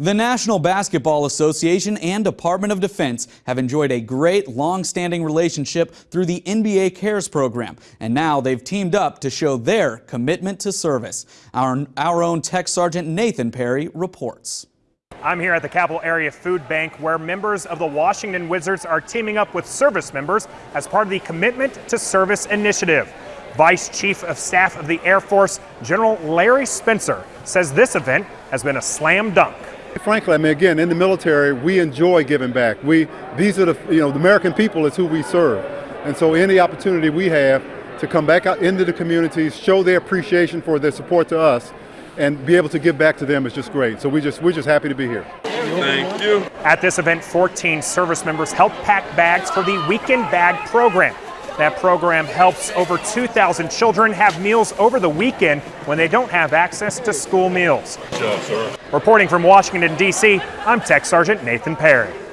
The National Basketball Association and Department of Defense have enjoyed a great long-standing relationship through the NBA Cares program, and now they've teamed up to show their commitment to service. Our, our own Tech Sergeant Nathan Perry reports. I'm here at the Capital Area Food Bank where members of the Washington Wizards are teaming up with service members as part of the Commitment to Service initiative. Vice Chief of Staff of the Air Force, General Larry Spencer, says this event has been a slam dunk. Frankly, I mean, again, in the military, we enjoy giving back. We, these are the, you know, the American people is who we serve. And so any opportunity we have to come back out into the communities, show their appreciation for their support to us, and be able to give back to them is just great. So we just, we're just happy to be here. Thank you. At this event, 14 service members helped pack bags for the Weekend Bag program. That program helps over 2,000 children have meals over the weekend when they don't have access to school meals. Job. Reporting from Washington, D.C., I'm Tech Sergeant Nathan Perry.